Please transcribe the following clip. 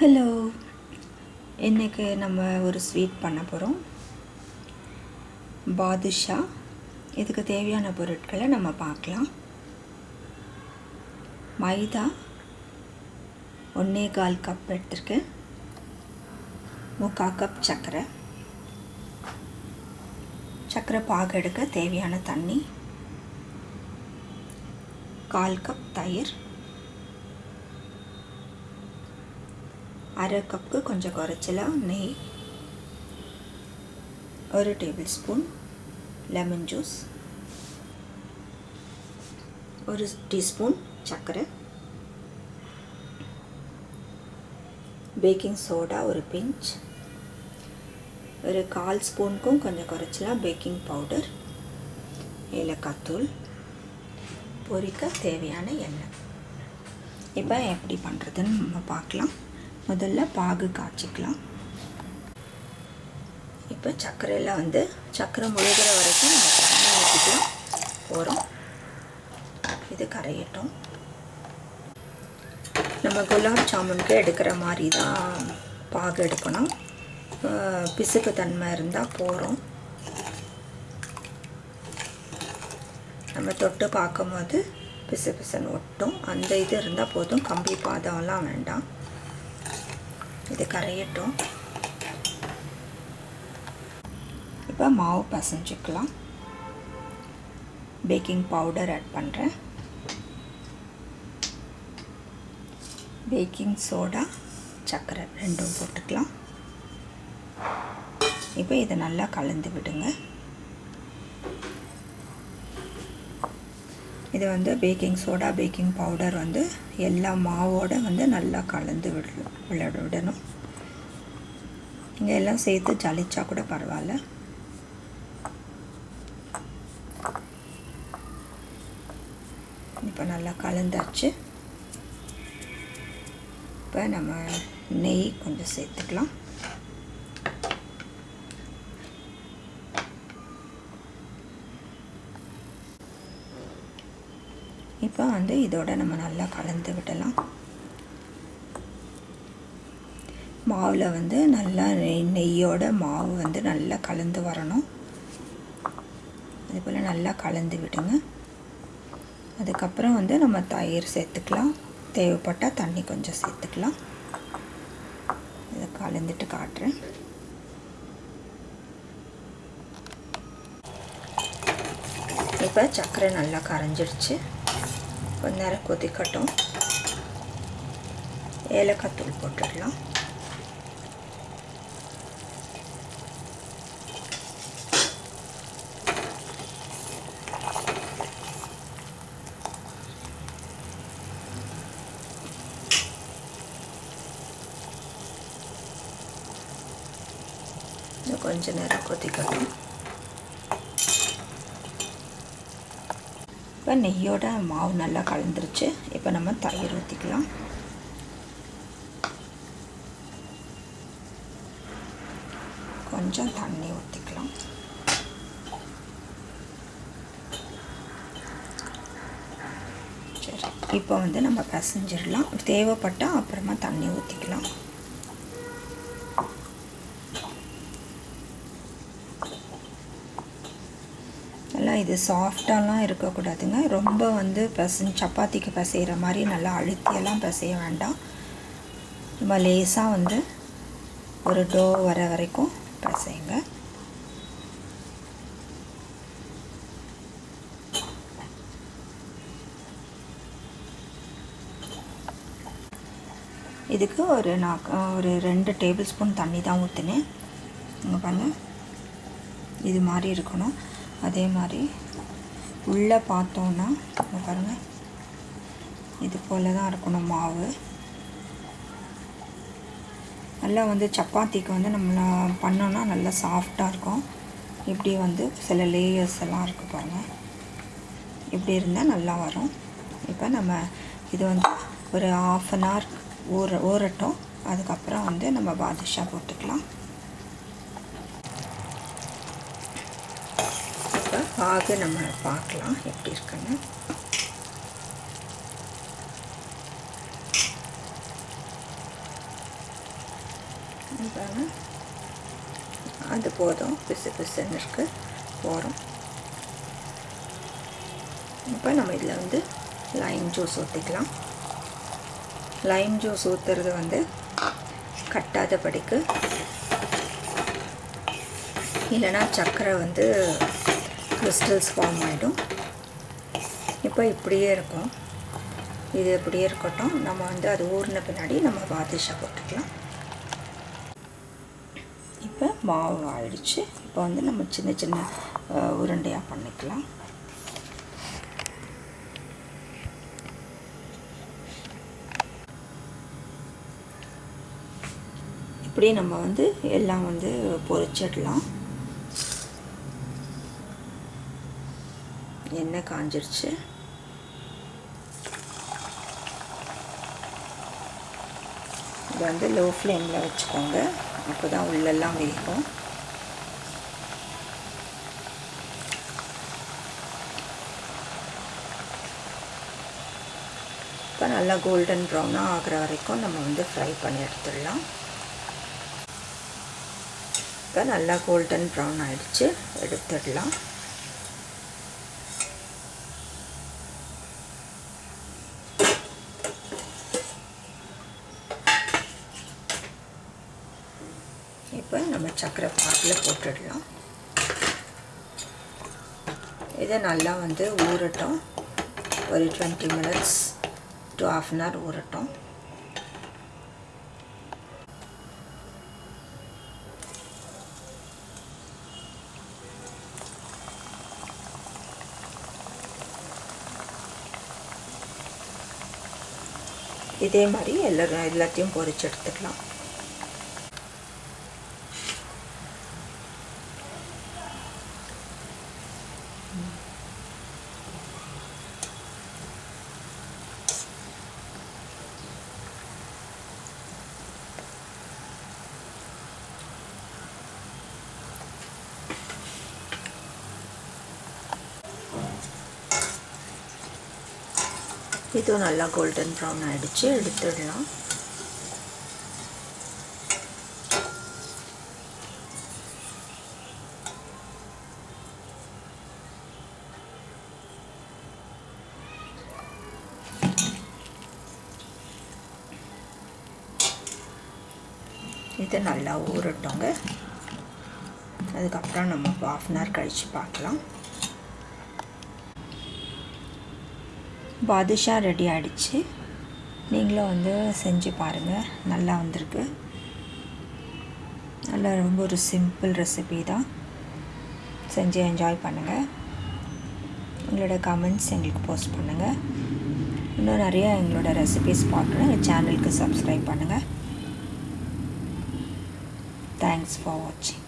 Hello இன்றைக்கு நம்ம ஒரு ஸ்வீட் பண்ண போகிறோம் பாதுஷா இதுக்கு தேவையான பொருட்களை நம்ம பார்க்கலாம். மைதா ஒன்றே கால் கப் எடுத்திருக்கேன். முக்கால் கப் சர்க்கரை. சர்க்கரை பாகு எடுக்க தேவையான தண்ணி. கால் கப் தயிர். அரை கப்பு கொஞ்சம் குறைச்சலாக நெய் ஒரு டேபிள் ஸ்பூன் லெமன் ஜூஸ் ஒரு டீஸ்பூன் சர்க்கரை பேக்கிங் சோடா ஒரு பிஞ்ச் ஒரு கால் ஸ்பூனுக்கும் கொஞ்சம் குறைச்சலாம் பேக்கிங் பவுடர் ஏலக்காய் தூள் பொரிக்க தேவையான எண்ணெய். இப்போ எப்படி பண்ணுறதுன்னு நம்ம பார்க்கலாம். முதல்ல பாகு காய்ச்சிக்கலாம். இப்போ சர்க்கரையில் வந்து சர்க்கரை முழுகிற வரைக்கும் நம்ம தண்ணி ஊற்றிக்கலாம் போகிறோம் இது கரையட்டும். நம்ம குலாப் ஜாமுனுக்கு எடுக்கிற மாதிரி தான் பாகு எடுக்கணும். பிசுக்கு தன்மை இருந்தால் போகிறோம் நம்ம தொட்டு பார்க்கும்போது பிசு பிசுன்னு ஒட்டும். அந்த இது இருந்தால் போதும். கம்பி பாதம்லாம் வேண்டாம். இது கரையட்டும். இப்போ மாவு பசைஞ்சிக்கலாம். பேக்கிங் பவுடர் ஆட் பண்ணுறேன் பேக்கிங் சோடா சர்க்கரை ரெண்டும் போட்டுக்கலாம். இப்போ இதை நல்லா கலந்து விடுங்க. இது வந்து பேக்கிங் சோடா பேக்கிங் பவுடர் வந்து எல்லா மாவோடு வந்து நல்லா கலந்து விட விட விடணும் நீங்கள் எல்லாம் சேர்த்து ஜலிச்சா கூட பரவாயில்ல. இப்போ நல்லா கலந்தாச்சு. இப்போ நம்ம நெய் கொஞ்சம் சேர்த்துக்கலாம். இப்போ வந்து இதோட நம்ம நல்லா கலந்து விடலாம். மாவில் வந்து நல்லா நெய் நெய்யோட மாவு வந்து நல்லா கலந்து வரணும். அதுபோல் நல்லா கலந்து விடுங்க. அதுக்கப்புறம் வந்து நம்ம தயிர் சேர்த்துக்கலாம். தேவைப்பட்டால் தண்ணி கொஞ்சம் சேர்த்துக்கலாம். இதை கலந்துட்டு காட்டுறேன். இப்போ சர்க்கரை நல்லா கரைஞ்சிடுச்சு கொஞ்ச நேரம் கொதிக்கட்டும். ஏலக்காய் தூள் போட்டுடலாம். கொஞ்ச நேரம் கொதிக்கட்டும். இப்போ நெய்யோட மாவு நல்லா கலந்துருச்சு. இப்போ நம்ம தயிர் ஊற்றிக்கலாம் கொஞ்சம் தண்ணி ஊற்றிக்கலாம் சரி இப்போ வந்து நம்ம பிசைஞ்சிடலாம். தேவைப்பட்டால் அப்புறமா தண்ணி ஊற்றிக்கலாம் நல்லா இது சாஃப்டாலாம் இருக்கக்கூடாதுங்க. ரொம்ப வந்து பசங்க சப்பாத்திக்கு பிசைகிற மாதிரி நல்லா அழுத்தியெல்லாம் பிசைய வேண்டாம். ரொம்ப லேசாக வந்து ஒரு டோ வர வரைக்கும் பசைங்க. இதுக்கு ஒரு நான் ஒரு ரெண்டு டேபிள் ஸ்பூன் தண்ணி தான் ஊற்றுனேன் இங்கே பாருங்கள் இது மாதிரி இருக்கணும். அதே மாதிரி உள்ளே பார்த்தோன்னா பாருங்கள் இது போல் தான் இருக்கணும் மாவு. நல்லா வந்து சப்பாத்திக்கு வந்து நம்ம பண்ணோன்னா நல்லா சாஃப்டாக இருக்கும். இப்படி வந்து சில லேயர்ஸ் எல்லாம் இருக்குது பாருங்கள் இப்படி இருந்தால் நல்லா வரும். இப்போ நம்ம இது வந்து ஒரு ஆஃப் அன் ஹவர் ஊற ஊறட்டும். அதுக்கப்புறம் வந்து நம்ம பாதுஷா போட்டுக்கலாம் இப்போ பாகு நம்ம பார்க்கலாம். எப்படி இருக்குன்னு. அது போதும். பிசு பிசுன்னு இருக்கு. போகிறோம் இப்போ நம்ம இதில் வந்து லைம் ஜூஸ் ஊற்றிக்கலாம் லைம் ஜூஸ் ஊற்றுறது வந்து கட்டாதபடிக்கு இல்லைன்னா சர்க்கரை வந்து கிறிஸ்டல்ஸ் ஃபார்ம் ஆகிடும் இப்போ இப்படியே இருக்கும். இது இப்படியே இருக்கட்டும். நம்ம வந்து அது ஊறின பின்னாடி நம்ம பாதிஷா போட்டுக்கலாம். இப்போ மாவு ஆயிடுச்சு. இப்போ வந்து நம்ம சின்ன சின்ன உருண்டையாக பண்ணிக்கலாம். இப்படி நம்ம வந்து எல்லாம் வந்து பொறிச்சிடலாம். எண்ணெய் காஞ்சிருச்சு. இது வந்து லோ ஃப்ளேமில் வச்சுக்கோங்க. அப்போ தான் உள்ளெல்லாம் வேகும். இப்போ நல்லா கோல்டன் ப்ரௌனாக ஆகிற வரைக்கும் நம்ம வந்து ஃப்ரை பண்ணி எடுத்துடலாம். இப்போ நல்லா கோல்டன் ப்ரௌன் ஆகிடுச்சு எடுத்துடலாம். இப்போ நம்ம சக்கரை பாட்டில் போட்டுடலாம். இதை நல்லா வந்து ஊறட்டும். ஒரு twenty minutes to half an hour ஊறட்டும். இதே மாதிரி எல்லாரும் எல்லாத்தையும் பொரிச்சு எடுத்துக்கலாம். இதுவும் நல்லா கோல்டன் ப்ரௌன் ஆகிடுச்சு எடுத்துடலாம். இது நல்லா ஊறட்டோங்க. அதுக்கப்புறம் நம்ம ஆஃப் அன் ஹவர் கழித்து பார்க்கலாம். பாதுஷா ரெடி ஆகிடுச்சு நீங்களும் வந்து செஞ்சு பாருங்கள் நல்லா வந்திருக்கு. நல்லா ரொம்ப ஒரு சிம்பிள் ரெசிபி தான். செஞ்சு என்ஜாய் பண்ணுங்கள் உங்களோட கமெண்ட்ஸ் எங்களுக்கு போஸ்ட் பண்ணுங்கள் இன்னும் நிறையா எங்களோட ரெசிபிஸ் பார்க்கணும். எங்கள் சேனலுக்கு சப்ஸ்கிரைப் பண்ணுங்கள் Thanks for watching.